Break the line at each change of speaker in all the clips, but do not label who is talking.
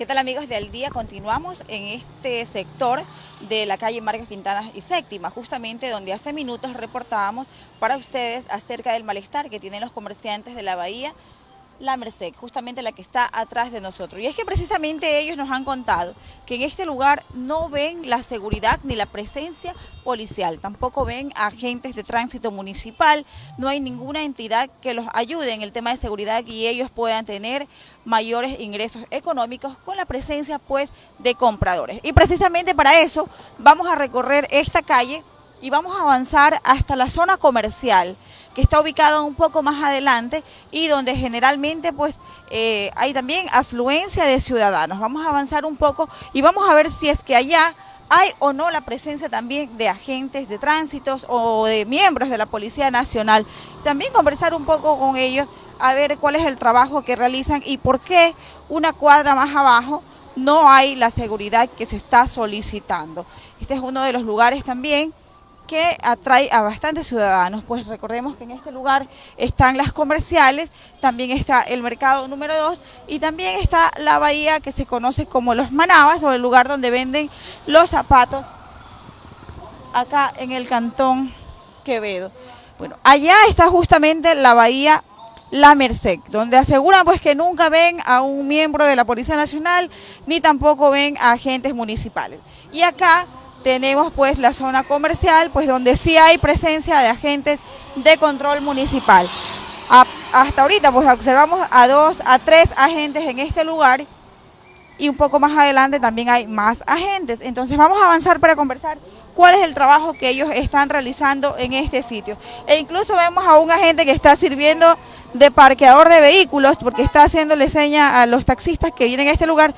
¿Qué tal amigos del día? Continuamos en este sector de la calle Marcos Quintana y Séptima, justamente donde hace minutos reportábamos para ustedes acerca del malestar que tienen los comerciantes de la bahía la Merced, justamente la que está atrás de nosotros. Y es que precisamente ellos nos han contado que en este lugar no ven la seguridad ni la presencia policial, tampoco ven agentes de tránsito municipal, no hay ninguna entidad que los ayude en el tema de seguridad y ellos puedan tener mayores ingresos económicos con la presencia pues de compradores. Y precisamente para eso vamos a recorrer esta calle y vamos a avanzar hasta la zona comercial que está ubicado un poco más adelante y donde generalmente pues eh, hay también afluencia de ciudadanos. Vamos a avanzar un poco y vamos a ver si es que allá hay o no la presencia también de agentes de tránsitos o de miembros de la Policía Nacional. También conversar un poco con ellos a ver cuál es el trabajo que realizan y por qué una cuadra más abajo no hay la seguridad que se está solicitando. Este es uno de los lugares también que atrae a bastantes ciudadanos, pues recordemos que en este lugar están las comerciales, también está el mercado número 2 y también está la bahía que se conoce como Los Manabas o el lugar donde venden los zapatos acá en el cantón Quevedo. Bueno, allá está justamente la bahía la Merced, donde aseguran pues que nunca ven a un miembro de la Policía Nacional ni tampoco ven a agentes municipales. Y acá tenemos pues la zona comercial, pues donde sí hay presencia de agentes de control municipal. hasta ahorita pues observamos a dos, a tres agentes en este lugar y un poco más adelante también hay más agentes. Entonces vamos a avanzar para conversar cuál es el trabajo que ellos están realizando en este sitio. E incluso vemos a un agente que está sirviendo de parqueador de vehículos porque está haciéndole seña a los taxistas que vienen a este lugar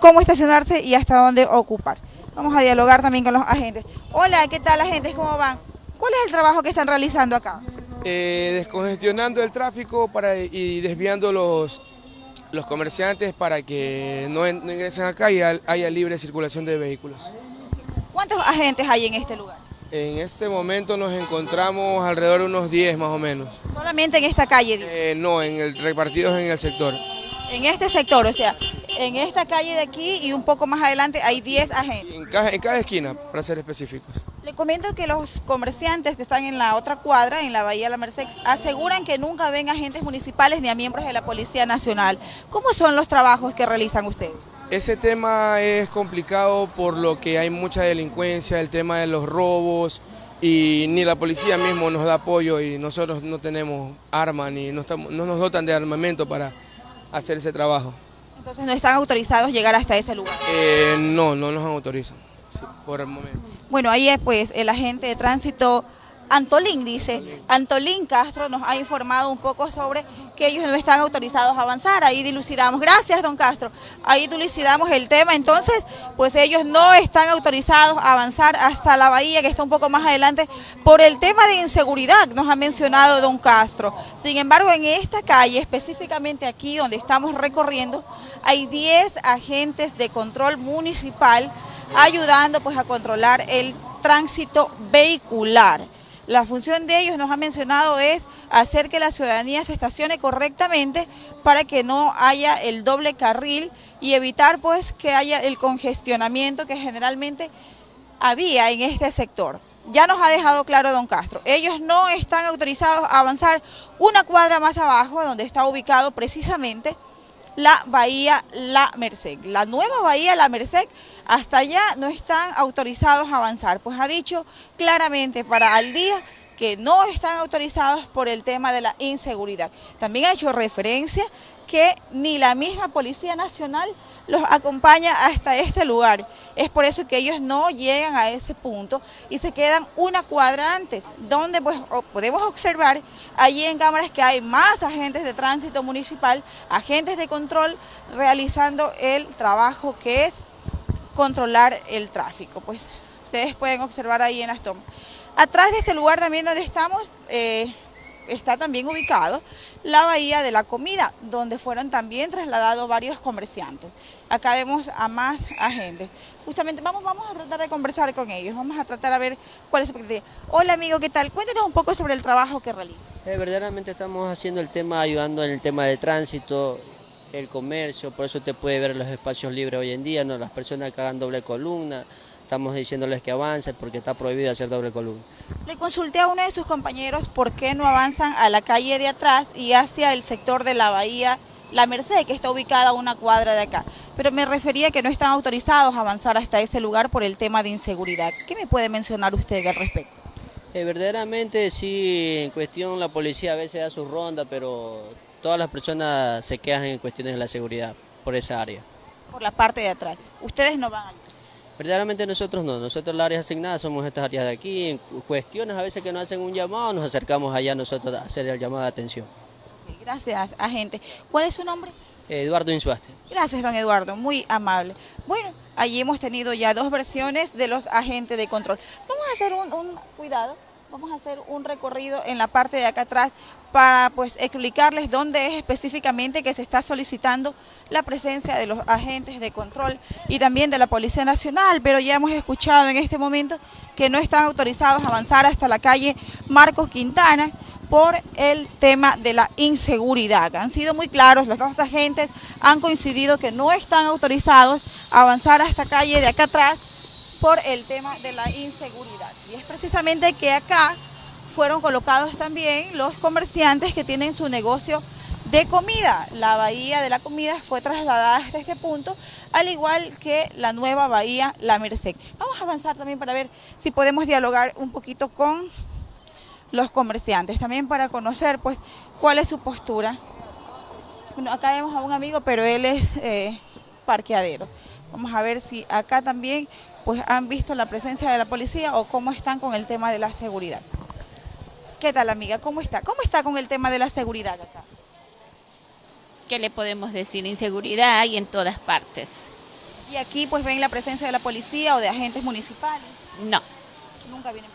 cómo estacionarse y hasta dónde ocupar. Vamos a dialogar también con los agentes. Hola, ¿qué tal agentes? ¿Cómo van? ¿Cuál es el trabajo que están realizando acá?
Eh, descongestionando el tráfico para, y desviando los, los comerciantes para que no, ingresen acá y haya libre circulación de vehículos.
¿Cuántos agentes hay en este lugar?
En este momento nos encontramos alrededor de unos 10 más o menos.
¿Solamente en esta calle?
Eh, no, en el, repartidos en el sector.
En este sector, o sea, en esta calle de aquí y un poco más adelante hay 10 agentes.
En cada, en cada esquina, para ser específicos.
Le comento que los comerciantes que están en la otra cuadra, en la Bahía de la Merced, aseguran que nunca ven agentes municipales ni a miembros de la Policía Nacional. ¿Cómo son los trabajos que realizan ustedes?
Ese tema es complicado por lo que hay mucha delincuencia, el tema de los robos y ni la policía mismo nos da apoyo y nosotros no tenemos armas ni no, estamos, no nos dotan de armamento para hacer ese trabajo.
Entonces no están autorizados llegar hasta ese lugar.
Eh, no, no nos autorizan, por el momento.
Bueno, ahí es pues el agente de tránsito Antolín dice, Antolín Castro nos ha informado un poco sobre que ellos no están autorizados a avanzar, ahí dilucidamos, gracias don Castro, ahí dilucidamos el tema, entonces pues ellos no están autorizados a avanzar hasta la bahía que está un poco más adelante por el tema de inseguridad, nos ha mencionado don Castro. Sin embargo, en esta calle, específicamente aquí donde estamos recorriendo, hay 10 agentes de control municipal ayudando pues a controlar el tránsito vehicular. La función de ellos, nos ha mencionado, es hacer que la ciudadanía se estacione correctamente para que no haya el doble carril y evitar pues que haya el congestionamiento que generalmente había en este sector. Ya nos ha dejado claro don Castro, ellos no están autorizados a avanzar una cuadra más abajo, donde está ubicado precisamente la Bahía La Merced. La nueva Bahía La Merced, hasta allá no están autorizados a avanzar, pues ha dicho claramente para al día que no están autorizados por el tema de la inseguridad. También ha hecho referencia que ni la misma Policía Nacional los acompaña hasta este lugar. Es por eso que ellos no llegan a ese punto y se quedan una cuadra antes, donde pues podemos observar allí en cámaras que hay más agentes de tránsito municipal, agentes de control realizando el trabajo que es controlar el tráfico. Pues ustedes pueden observar ahí en las tomas. Atrás de este lugar también donde estamos, eh, está también ubicado la Bahía de la Comida, donde fueron también trasladados varios comerciantes. Acá vemos a más agentes. Justamente vamos, vamos a tratar de conversar con ellos, vamos a tratar a ver cuál es su. Hola amigo, ¿qué tal? Cuéntanos un poco sobre el trabajo que realiza.
Eh, verdaderamente estamos haciendo el tema, ayudando en el tema de tránsito el comercio, por eso te puede ver los espacios libres hoy en día, ¿no? las personas que hagan doble columna, estamos diciéndoles que avancen porque está prohibido hacer doble columna.
Le consulté a uno de sus compañeros por qué no avanzan a la calle de atrás y hacia el sector de la bahía La Merced, que está ubicada a una cuadra de acá. Pero me refería que no están autorizados a avanzar hasta ese lugar por el tema de inseguridad. ¿Qué me puede mencionar usted al respecto?
Eh, verdaderamente sí, en cuestión la policía a veces da su ronda, pero todas las personas se quejan en cuestiones de la seguridad por esa área.
Por la parte de atrás. ¿Ustedes no van allá?
Verdaderamente nosotros no, nosotros las áreas asignadas somos estas áreas de aquí, en cuestiones a veces que nos hacen un llamado, nos acercamos allá nosotros a hacer el llamado de atención.
Gracias, agente. ¿Cuál es su nombre?
Eduardo Insuaste.
Gracias, don Eduardo, muy amable. Bueno, allí hemos tenido ya dos versiones de los agentes de control. Vamos a hacer un, un cuidado vamos a hacer un recorrido en la parte de acá atrás para pues explicarles dónde es específicamente que se está solicitando la presencia de los agentes de control y también de la Policía Nacional, pero ya hemos escuchado en este momento que no están autorizados a avanzar hasta la calle Marcos Quintana por el tema de la inseguridad. Han sido muy claros, los dos agentes han coincidido que no están autorizados a avanzar a esta calle de acá atrás por el tema de la inseguridad. Y es precisamente que acá fueron colocados también los comerciantes que tienen su negocio de comida. La bahía de la comida fue trasladada hasta este punto, al igual que la nueva bahía La Merced. Vamos a avanzar también para ver si podemos dialogar un poquito con los comerciantes, también para conocer pues cuál es su postura. Bueno, acá vemos a un amigo, pero él es eh, parqueadero. Vamos a ver si acá también pues han visto la presencia de la policía o cómo están con el tema de la seguridad. ¿Qué tal amiga? ¿Cómo está? ¿Cómo está con el tema de la seguridad acá?
¿Qué le podemos decir? Inseguridad hay en todas partes.
¿Y aquí pues ven la presencia de la policía o de agentes municipales?
No.
¿Nunca vienen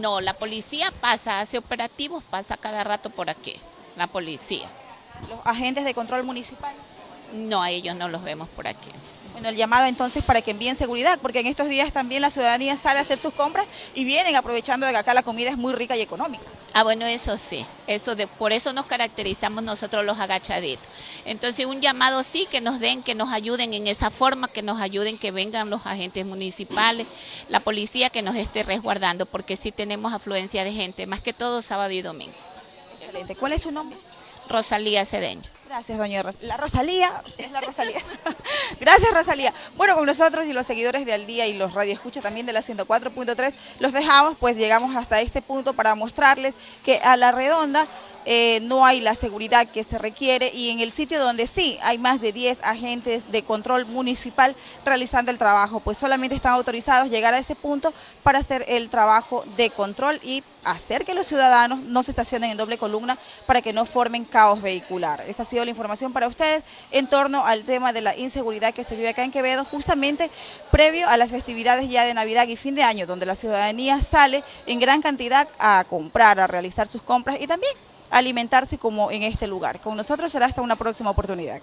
No, la policía pasa, hace operativos, pasa cada rato por aquí, la policía.
¿Los agentes de control municipal?
No, a ellos no los vemos por aquí.
Bueno, el llamado entonces para que envíen seguridad, porque en estos días también la ciudadanía sale a hacer sus compras y vienen aprovechando de que acá la comida es muy rica y económica.
Ah, bueno, eso sí, eso de, por eso nos caracterizamos nosotros los agachaditos. Entonces, un llamado sí que nos den, que nos ayuden en esa forma, que nos ayuden, que vengan los agentes municipales, la policía que nos esté resguardando, porque sí tenemos afluencia de gente, más que todo sábado y domingo.
Excelente. ¿Cuál es su nombre?
Rosalía Cedeño.
Gracias, doña La Rosalía, es la Rosalía. Gracias, Rosalía. Bueno, con nosotros y los seguidores de Al Día y los radioescucha también de la 104.3, los dejamos, pues llegamos hasta este punto para mostrarles que a la redonda eh, no hay la seguridad que se requiere y en el sitio donde sí hay más de 10 agentes de control municipal realizando el trabajo, pues solamente están autorizados llegar a ese punto para hacer el trabajo de control y hacer que los ciudadanos no se estacionen en doble columna para que no formen caos vehicular. Esa ha sido la información para ustedes en torno al tema de la inseguridad que se vive acá en Quevedo, justamente previo a las festividades ya de Navidad y fin de año, donde la ciudadanía sale en gran cantidad a comprar, a realizar sus compras y también alimentarse como en este lugar. Con nosotros será hasta una próxima oportunidad.